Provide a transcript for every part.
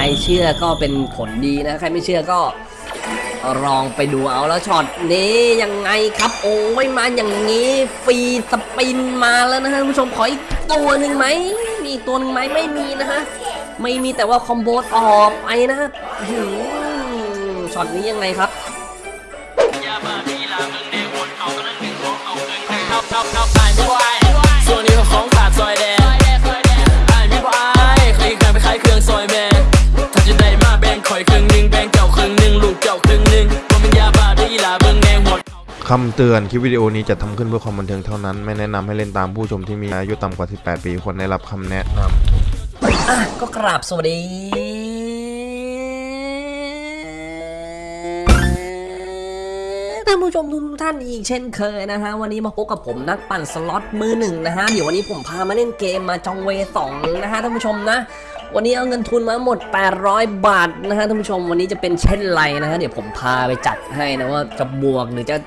รเชื่อก็เป็นผลดีนะ ใครไม่เชื่อก็ลองไปดูเอาแล้วช็อตนี้ยังไงครับโอ้ยมาอย่างนี้ free spin มาแล้วนะฮะผู้ชมขออีกตัวหนึ่งไหมมีตัวหนึ่งไหมไม่มีนะฮะไม่มีแต่ว่า combo ออกไปนะฮะช็อตนี้ยังไงครับ คำเตือนคลิปวิดีโอนี้จะทำขึ้นเพื่อความบันเทิงเท่านั้น ไม่แนะนำให้เล่นตามผู้ชมที่มีอายุต่ำกว่า 18 ปีควรได้รับคำแนะนำอะก็กราบสวัสดี ท่านผู้ชมทุกท่านอีกเช่นเคยนะฮะ วันนี้มาพบกับผมนักปั่นสล็อตมือหนึ่งนะฮะ เดี๋ยววันนี้ผมพามาเล่นเกมมาจองเวสองนะฮะท่านผู้ชมนะวันนี้เอาเงินทุนมาหมด 800 บาทนะฮะท่านผู้ชม วันนี้จะเป็นเช่นไรนะฮะ เดี๋ยวผมพาไปจัดให้นะว่าจะบวกหรือจะ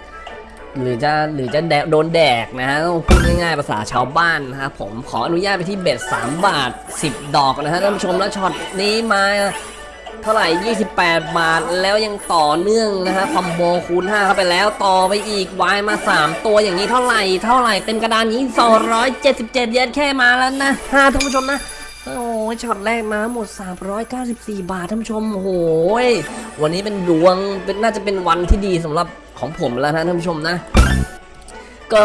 หรือจะหรือจะแดกโดนแดกนะฮะต้องพูดง่ายๆภาษาชาวบ้านนะครับผมขออนุญาตไปที่เบ็ด3 บาท 10 ดอกนะฮะท่านผู้ชมแล้วช็อตนี้มาเท่าไหร่ 28 บาทแล้วยังต่อเนื่องนะฮะคอมโบคูณ 5 เข้าไปแล้วต่อไปอีกวายมา 3 ตัวอย่างนี้เท่าไหร่ เท่าไหร่เต็มกระดานนี้ 277 เยนแค่มาแล้วนะฮะท่านผู้ชมนะ โอ้ยช็อตแรกมาหมด 394 บาทท่านผู้ชมโอ้โหยวันนี้เป็นดวงเป็นน่าจะเป็นวันที่ดีสำหรับของผมแล้วนะท่านผู้ชมนะ ก็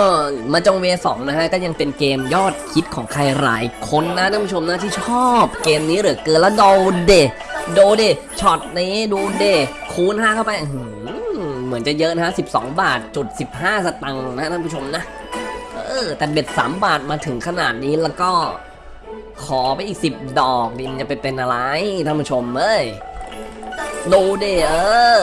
มาจองเวสองนะฮะ ก็ยังเป็นเกมยอดฮิตของใครหลายคนนะท่านผู้ชมนะที่ชอบเกมนี้เหลือเกินแล้วโดเดโดเดช็อตนี้ดูเดคูณ5เข้าไปเหมือนจะเยอะนะฮะ12 บาทจุด15 สตังค์นะท่านผู้ชมนะ เออแต่เบ็ด3บาทมาถึงขนาดนี้แล้วก็ ขอไปอีก10ดอกดิมันจะไปเป็นอะไรท่านผู้ชมเอ้ยดูเดเออ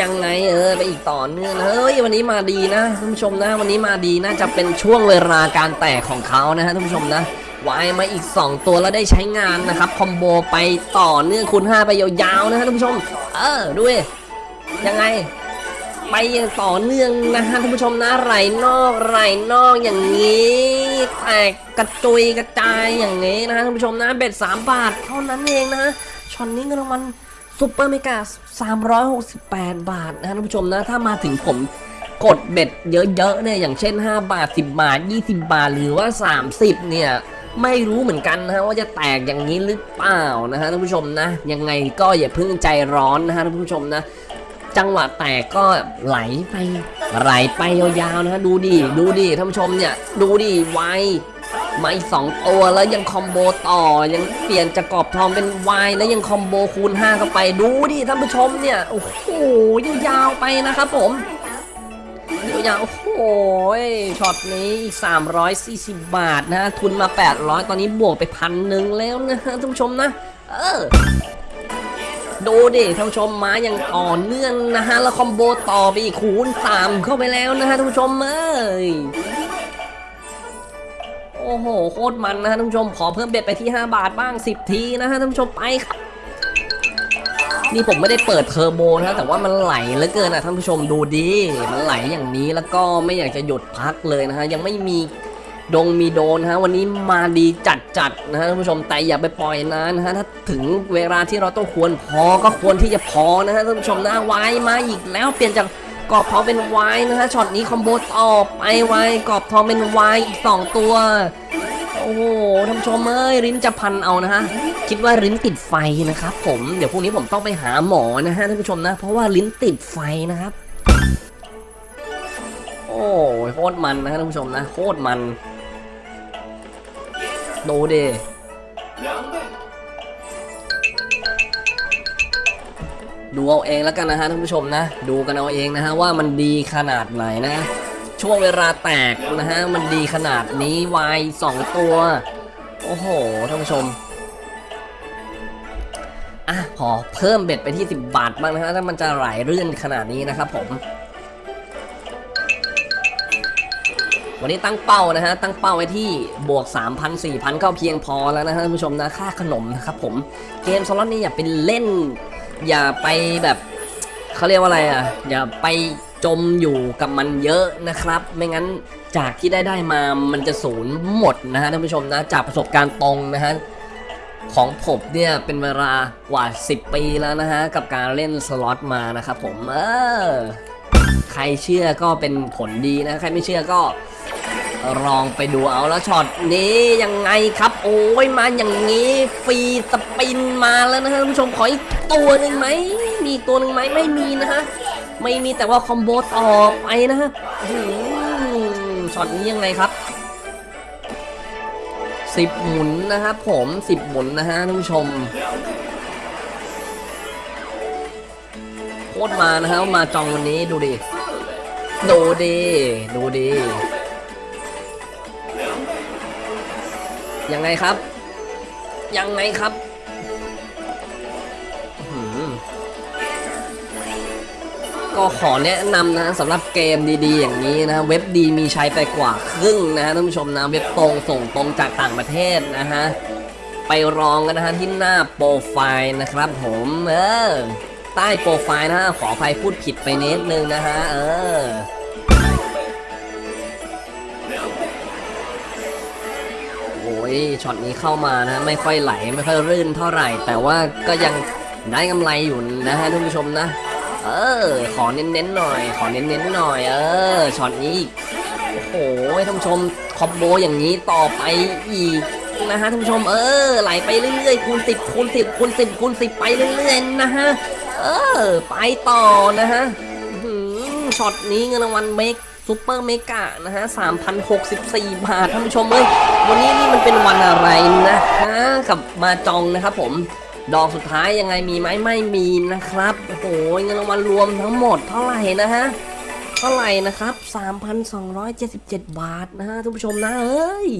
ยังไงเออไปอีกต่อเนื่องเฮ้ยวันนี้มาดีนะท่านผู้ชมนะ วันนี้มาดีนะจะเป็นช่วงเวลาการแตกของเขานะฮะท่านผู้ชมนะวายมาอีก 2 ตัวแล้วได้ใช้งานนะครับคอมโบไปต่อเนื่องคูณ5ไปยาวๆนะฮะท่านผู้ชม เออด้วยยังไง ไปอย่างต่อเนื่องนะฮะท่านผู้ชมนะไหลนอกไหลนอกอย่างนี้แตกกระจุยกระจายอย่างนี้นะฮะท่านผู้ชมนะ bet 3บาทเท่านั้นเองนะช็อตนี้เงินรางวัล super mega 368 บาทนะฮะท่านผู้ชมนะถ้ามาถึงผมกด bet เยอะๆเนี่ยอย่างเช่น 5 บาท 10 บาท 20 บาท หรือว่า 30 เนี่ยไม่รู้เหมือนกันนะฮะว่าจะแตกอย่างนี้หรือเปล่านะฮะท่านผู้ชมนะยังไงก็อย่าเพิ่งใจร้อนนะฮะท่านผู้ชมนะ จังหวะแตกก็ไหลไปไหลไปยาวๆนะฮะดูดิดูดิท่านผู้ชมเนี่ยดูดิ wild มาอีกสองตัวแล้วยัง combo ต่อยังเปลี่ยนจากกรอบทองเป็น wild แล้วยัง combo คูณ5เข้าไปดูดิท่านผู้ชมเนี่ยโอ้โหยาวๆไปนะครับผมยาวๆโอ้โหช็อตนี้อีก 340 บาทนะฮะทุนมา 800 ตอนนี้บวกไปพันหนึ่งแล้วนะฮะท่านผู้ชมนะ เออ ดูดิท่านผู้ชมมาอย่างต่อเนื่องนะฮะแล้วคอมโบต่อไปอีกคูณสามเข้าไปแล้วนะฮะท่านผู้ชมเอ้ยโอ้โหโคตรมันนะฮะท่านผู้ชมขอเพิ่มเบ็ดไปที่ 5 บาทบ้าง 10 ทีนะฮะท่านผู้ชมไปครับนี่ผมไม่ได้เปิดเทอร์โบนะฮะแต่ว่ามันไหลเหลือเกินอะท่านผู้ชมดูดิมันไหลอย่างนี้แล้วก็ไม่อยากจะหยุดพักเลยนะฮะยังไม่มี ดงมีโดนฮะวันนี้มาดีจัดจัดนะฮะท่านผู้ชมแต่อย่าไปปล่อยนานนะฮะถ้าถึงเวลาที่เราต้องควรพอก็ควรที่จะพอนะฮะท่านผู้ชมนะวายมาอีกแล้วเปลี่ยนจากกรอบทองเป็นวายนะฮะช็อตนี้ combo ต่อไป wild กรอบทองเป็นวายอีกสองตัวโอ้โหท่านผู้ชมเอ้ยลิ้นจะพันเอานะฮะคิดว่าลิ้นติดไฟนะครับผมเดี๋ยวพรุ่งนี้ผมต้องไปหาหมอนะฮะท่านผู้ชมนะ เพราะว่าลิ้นติดไฟนะครับ โอ้ยโคตรมันนะท่านผู้ชมนะโคตรมัน ดูดิดูเอาเองแล้วกันนะฮะท่านผู้ชมนะ ดูกันเอาเองนะฮะว่ามันดีขนาดไหนนะ ช่วงเวลาแตกนะฮะมันดีขนาดนี้วายสองตัว โอ้โหท่านผู้ชมอะขอเพิ่มเบ็ดไปที่ 10 บาทบ้างนะฮะถ้ามันจะไหลเรื่อนขนาดนี้นะครับผม วันนี้ตั้งเป้านะฮะ ตั้งเป้าไว้ที่บวก 3,000 4,000 ก็เพียงพอแล้วนะฮะท่านผู้ชมนะ ค่าขนมนะครับผม เกมสล็อตนี่อย่าไปเล่น อย่าไปแบบเขาเรียกว่าอะไรอะ อย่าไปจมอยู่กับมันเยอะนะครับ ไม่งั้นจากที่ได้ได้มา มันจะศูนย์หมดนะฮะท่านผู้ชมนะ จากประสบการณ์ตรงนะฮะของผมเนี่ยเป็นเวลากว่า 10 ปีแล้วนะฮะ กับการเล่นสล็อตมานะครับผม เออ ใครเชื่อก็เป็นผลดีนะ ใครไม่เชื่อก็ลองไปดูเอาแล้วช็อตนี้ยังไงครับ โอ้ยมาอย่างนี้ free spin มาแล้วนะฮะท่านผู้ชมขออีกตัวหนึ่งไหมมีตัวหนึ่งไหมไม่มีนะฮะไม่มีแต่ว่า combo ต่อไปนะฮะช็อตนี้ยังไงครับสิบหมุนนะครับผมสิบหมุนนะฮะท่านผู้ชม ตรมานะฮะมาจองวันนี้ดูดิดูดิดูดิยังไงครับ ยังไงครับหือก็ขอแนะนำนะสำหรับเกมดีๆ อย่างนี้นะเว็บดีมีใช้ไปกว่าครึ่งนะฮะท่านผู้ชมนะเว็บตรงส่งตรงจากต่างประเทศนะฮะไปรองกันนะฮะที่หน้าโปรไฟล์นะครับผมเออ ใต้โปรไฟล์นะฮะ ขออภัยพูดผิดไปนิดนึงนะฮะ เออ โอ้ยช็อตนี้เข้ามานะ ไม่ค่อยไหล ไม่ค่อยรื่นเท่าไหร่ แต่ว่าก็ยังได้กำไรอยู่นะฮะท่านผู้ชมนะ เออ ขอเน้นๆหน่อย ขอเน้นๆหน่อย เออช็อตนี้ โอ้โหท่านผู้ชม combo อย่างนี้ต่อไปอีกนะฮะท่านผู้ชมเออไหลไปเรื่อยๆคูณสิบคูณสิบคูณสิบคูณสิบไปเรื่อยๆนะฮะ เออ ไปต่อนะฮะช็อตนี้เงินรางวัล mega super mega นะฮะ3,064 บาทท่านผู้ชมเอ้ย วันนี้นี่มันเป็นวันอะไรนะฮะกับมาจองนะครับผม ดอกสุดท้ายยังไงมีไหมไม่มีนะครับ โอ้โหเงินรางวัลรวมทั้งหมดเท่าไหร่นะฮะ เท่าไหร่นะครับ 3,277 บาทนะฮะท่านผู้ชมนะเอ้ย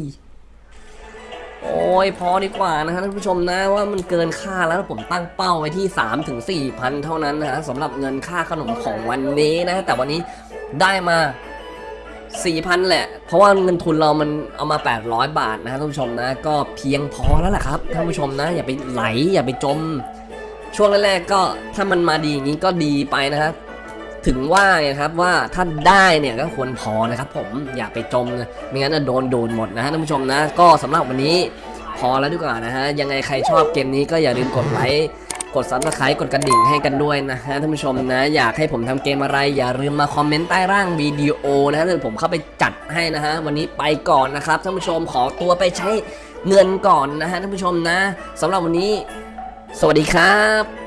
โอ้ยพอดีกว่านะฮะท่านผู้ชมนะว่ามันเกินค่าแล้วผมตั้งเป้าไว้ที่3ถึง4,000เท่านั้นนะฮะสำหรับเงินค่าขนมของวันนี้นะแต่วันนี้ได้มา4,000แหละ เพราะว่าเงินทุนเรามันเอามา 800 บาทนะฮะท่านผู้ชมนะ ก็เพียงพอแล้วแหละครับท่านผู้ชมนะ อย่าไปไหลอย่าไปจม ช่วงแรกๆก็ถ้ามันมาดีอย่างนี้ก็ดีไปนะฮะ ถึงว่าไงครับว่าถ้าได้เนี่ยก็ควรพอนะครับผมอย่าไปจมนะไม่งั้นจะโดนดูดหมดนะฮะท่านผู้ชมนะ ก็สำหรับวันนี้พอแล้วดีกว่านะฮะยังไงใครชอบเกมนี้ก็อย่าลืมกดไลค์กด subscribe กดกระดิ่งให้กันด้วยนะฮะท่านผู้ชมนะ อยากให้ผมทำเกมอะไร อย่าลืมมา comment ใต้ล่างวิดีโอนะฮะเดี๋ยวผมเข้าไปจัดให้นะฮะวันนี้ไปก่อนนะครับท่านผู้ชมขอตัวไปใช้เงินก่อนนะฮะท่านผู้ชมนะสำหรับวันนี้ สวัสดีครับ